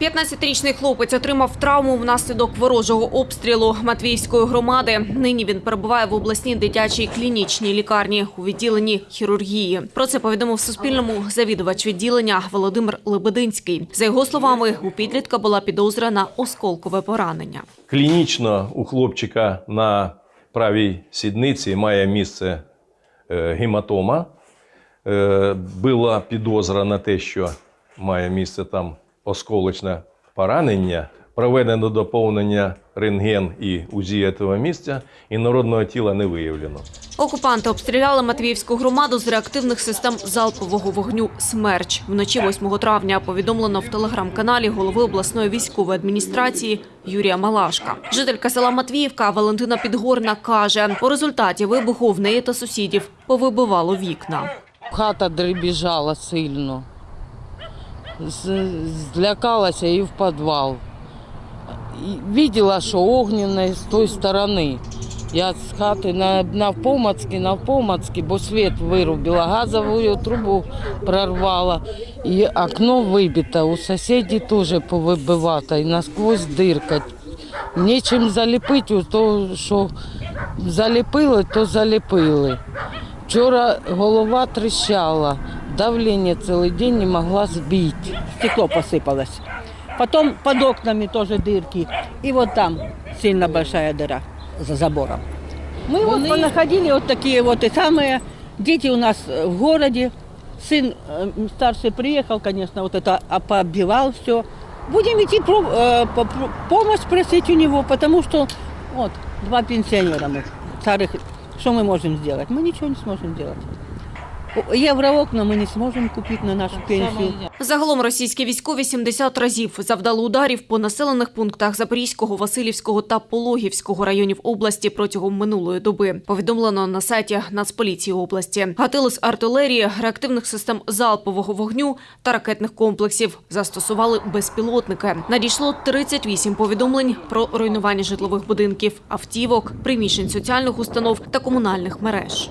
15-річний хлопець отримав травму внаслідок ворожого обстрілу Матвіївської громади. Нині він перебуває в обласній дитячій клінічній лікарні у відділенні хірургії. Про це повідомив Суспільному завідувач відділення Володимир Лебединський. За його словами, у підлітка була підозра на осколкове поранення. Клінічно у хлопчика на правій сідниці має місце е, гематома. Е, Була підозра на те, що має місце там осколочне поранення. Проведено доповнення рентген і УЗІ цього місця, і народного тіла не виявлено. Окупанти обстріляли Матвіївську громаду з реактивних систем залпового вогню «Смерч». Вночі 8 травня повідомлено в телеграм-каналі голови обласної військової адміністрації Юрія Малашка. Жителька села Матвіївка Валентина Підгорна каже, у результаті вибуху в неї та сусідів повибивало вікна. Хата дребіжала сильно. Злякалася і в підвал. І Видела, що огненне з тої сторони. Я з хати на, навпомацьки, навпомацьки, бо світ вирубила, газову трубу прорвала. І окно вибите, у сусідів теж повибивато, і насквозь дирка. Нічим заліпити, то що заліпили, то заліпили. Вчора голова тріщала, давлення цілий день не могла збити. стекло посыпалось. Потом под окнами тоже дырки. И вот там сильно большая дыра за забором. Мы вот Вони- понаходили вот такие вот и самые. Дети у нас в городе. Сын старший приехал, конечно, вот это пооббивал все. Будем идти про- э, по- помощь просить у него, потому что вот два пенсионера мы, старых. Что мы можем сделать? Мы ничего не сможем сделать. Евроокна мы не сможем купить на нашу пенсию. Загалом російські військові 70 разів завдали ударів по населених пунктах Запорізького, Васильівського та Пологівського районів області протягом минулої доби. Повідомлено на сайті Нацполіції області. Гатили з артилерії, реактивних систем залпового вогню та ракетних комплексів застосували безпілотники. Надійшло 38 повідомлень про руйнування житлових будинків, автівок, приміщень соціальних установ та комунальних мереж.